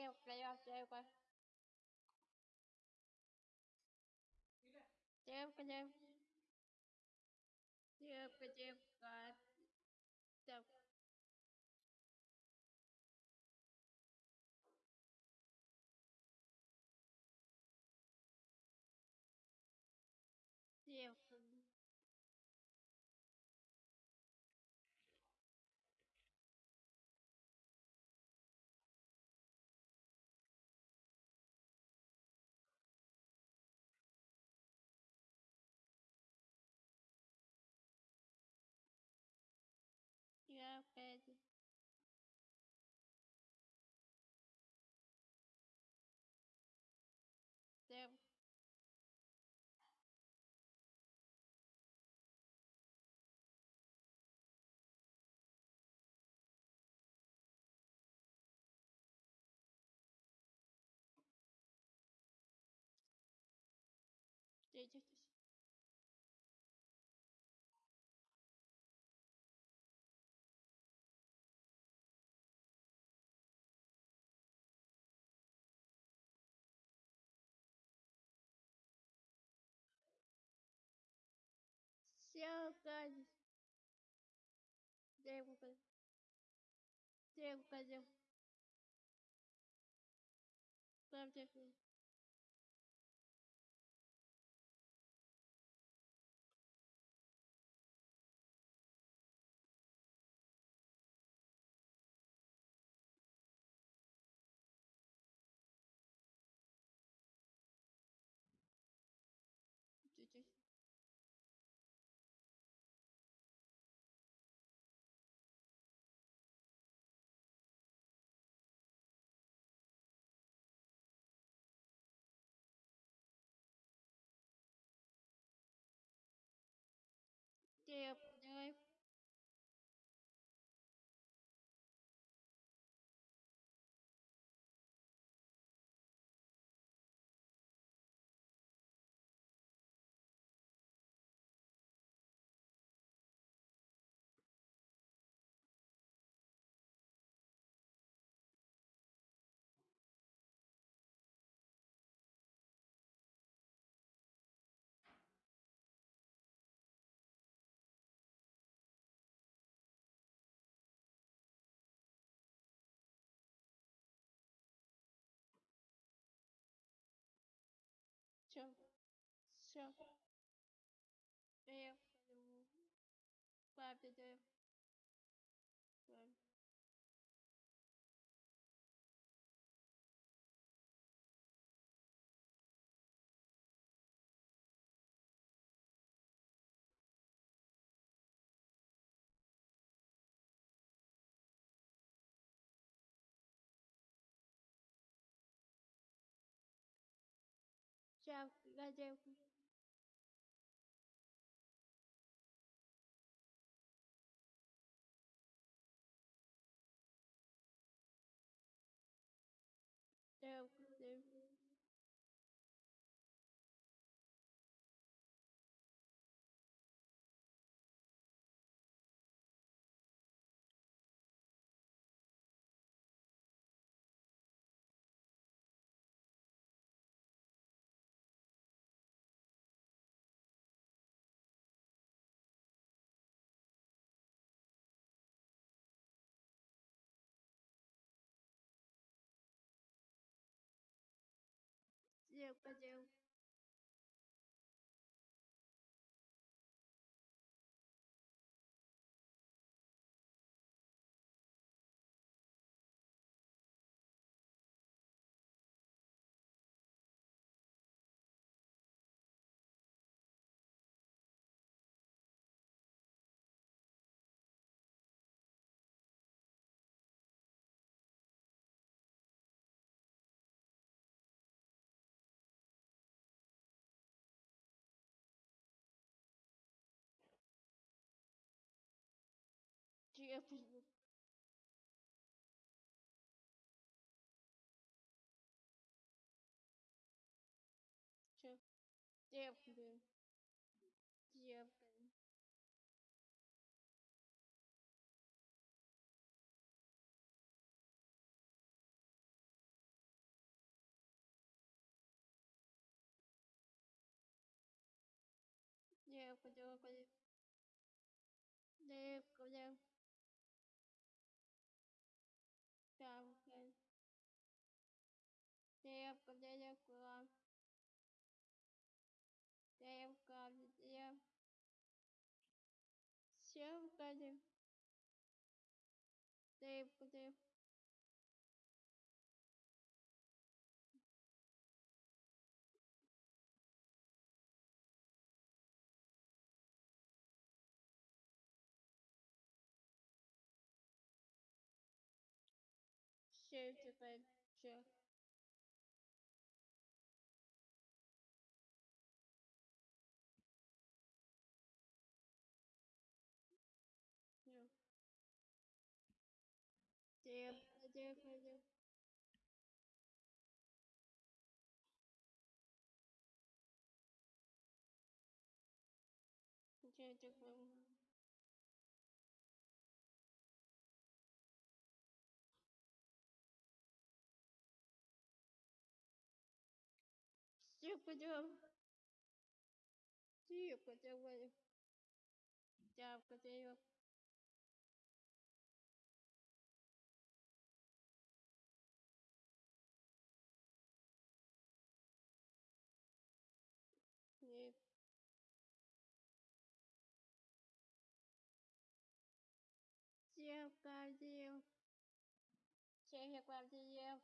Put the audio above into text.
Geo playoff da igual. Geo playoff. Geo playoff. God. calle. De de devo fazer devo fazer vamos Claro que é. up. Все. Все. Я пойду. Папе, да. 这样那就 упадем Jeffrey Jeff Jeffrey Jeffrey Jeffrey Jeffrey Jeffrey Девка, девка. Девка, девка. Девка, девка. Девка, девка. Девка, девка. Девка, девка, девка. Девка. Девка, девка. Девка, девка. Девка, девка. Девка. Chevkajiv Chevkajiv